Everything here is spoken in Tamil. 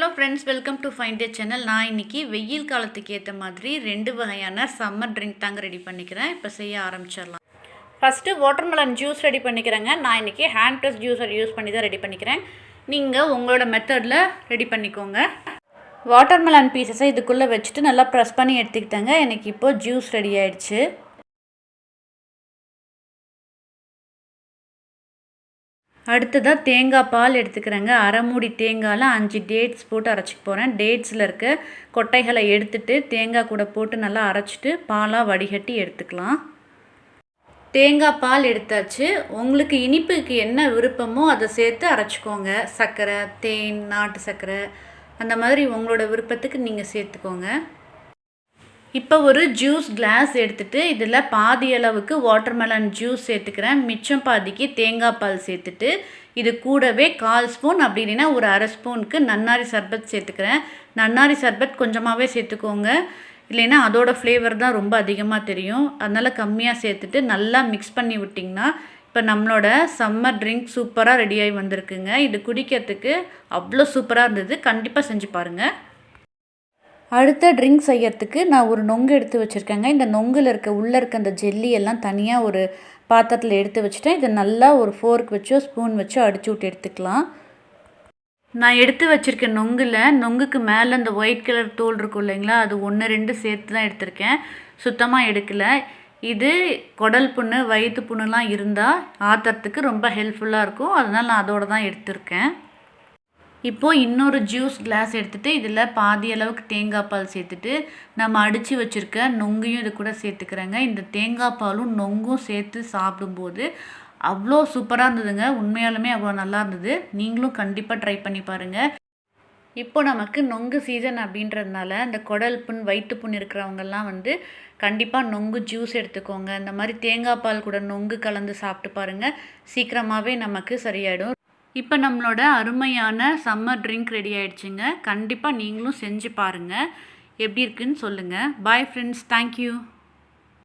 Hello friends welcome to find channel நான் இன்னைக்கு வெயில் காலத்துக்கு ஏற்ற மாதிரி ரெண்டு வகையான சம்மர் ட்ரிங்க் தாங்க ரெடி பண்ணிக்கிறேன். இப்போ செய்ய ஆரம்பிச்சிடலாம். ஃபஸ்ட்டு வாட்டர்மெலன் ஜூஸ் ரெடி பண்ணிக்கிறேங்க. நான் இன்றைக்கி ஹேண்ட் ப்ரெஸ் ஜூஸர் யூஸ் பண்ணி தான் ரெடி பண்ணிக்கிறேன். நீங்கள் உங்களோட மெத்தடில் ரெடி பண்ணிக்கோங்க. வாட்டர்மெலன் பீசஸை இதுக்குள்ளே வச்சுட்டு நல்லா ப்ரெஸ் பண்ணி எடுத்துக்கிட்டேங்க. எனக்கு இப்போது ஜூஸ் ரெடி ஆயிடுச்சு. அடுத்ததாக தேங்காய் பால் எடுத்துக்கிறேங்க. அரை மூடி தேங்காயில் அஞ்சு டேட்ஸ் போட்டு அரைச்சிக்க போகிறேன் டேட்ஸில் இருக்க கொட்டைகளை எடுத்துட்டு தேங்காய் கூட போட்டு நல்லா அரைச்சிட்டு பாலாக வடிகட்டி எடுத்துக்கலாம். தேங்காய் பால் எடுத்தாச்சு. உங்களுக்கு இனிப்புக்கு என்ன விருப்பமோ அதை சேர்த்து அரைச்சிக்கோங்க. சர்க்கரை தேன் நாட்டு சர்க்கரை அந்த மாதிரி உங்களோட விருப்பத்துக்கு நீங்கள் சேர்த்துக்கோங்க. இப்போ ஒரு ஜூஸ் கிளாஸ் எடுத்துகிட்டு இதில் பாதி அளவுக்கு வாட்டர்மெலன் ஜூஸ் சேர்த்துக்கிறேன். மிச்சம் பாதிக்கு தேங்காய் பால் சேர்த்துட்டு இது கூடவே கால் ஸ்பூன் அப்படி இல்லைன்னா ஒரு அரை ஸ்பூனுக்கு நன்னாரி சர்பத் சேர்த்துக்கிறேன். நன்னாரி சர்பத் கொஞ்சமாகவே சேர்த்துக்கோங்க. இல்லைன்னா அதோடய ஃப்ளேவர் தான் ரொம்ப அதிகமாக தெரியும். அதனால் கம்மியாக சேர்த்துட்டு நல்லா மிக்ஸ் பண்ணி விட்டிங்கன்னா இப்போ நம்மளோட சம்மர் ட்ரிங்க் சூப்பராக ரெடியாகி வந்திருக்குங்க. இது குடிக்கிறதுக்கு அவ்வளோ சூப்பராக இருந்தது. கண்டிப்பாக செஞ்சு பாருங்கள் அடுத்த ட்ரிங்க் செய்யறதுக்கு நான் ஒரு நொங்கு எடுத்து வச்சுருக்கேங்க. இந்த நொங்கில் இருக்க உள்ளே இருக்க அந்த ஜெல்லி எல்லாம் தனியாக ஒரு பாத்திரத்தில் எடுத்து வச்சுட்டேன். இதை நல்லா ஒரு ஃபோர்க் வச்சோ ஸ்பூன் வச்சோ அடிச்சு விட்டு எடுத்துக்கலாம். நான் எடுத்து வச்சுருக்க நொங்கில் நொங்குக்கு மேலே அந்த ஒயிட் கலர் தோல் இருக்கும் இல்லைங்களா அது ஒன்று ரெண்டு சேர்த்து தான் எடுத்திருக்கேன். சுத்தமாக எடுக்கலை. இது குடல் புண்ணு வயிற்று புண்ணுலாம் இருந்தால் ஆத்துறதுக்கு ரொம்ப ஹெல்ப்ஃபுல்லாக இருக்கும். அதனால் நான் அதோடு தான் எடுத்திருக்கேன். இப்போது இன்னொரு ஜூஸ் கிளாஸ் எடுத்துகிட்டு இதில் பாதி அளவுக்கு தேங்காய் பால் சேர்த்துட்டு நம்ம அடித்து வச்சுருக்க நொங்கையும் இது கூட சேர்த்துக்கிறேங்க. இந்த தேங்காய் பாலும் நொங்கும் சேர்த்து சாப்பிடும்போது அவ்வளோ சூப்பராக இருந்ததுங்க. உண்மையாலுமே அவ்வளோ நல்லா இருந்தது. நீங்களும் கண்டிப்பாக ட்ரை பண்ணி பாருங்கள் இப்போ நமக்கு நொங்கு சீசன் அப்படின்றதுனால இந்த குடல் புண் வயிற்று புண் இருக்கிறவங்கெல்லாம் வந்து கண்டிப்பாக நொங்கு ஜூஸ் எடுத்துக்கோங்க. இந்த மாதிரி தேங்காய் பால் கூட நொங்கு கலந்து சாப்பிட்டு பாருங்கள் சீக்கிரமாகவே நமக்கு சரியாயிடும். இப்போ நம்மளோட அருமையான சம்மர் ட்ரிங்க் ரெடி ஆயிடுச்சுங்க. கண்டிப்பாக நீங்களும் செஞ்சு பாருங்கள் எப்படி இருக்குன்னு சொல்லுங்கள் பாய் ஃப்ரெண்ட்ஸ் தேங்க்யூ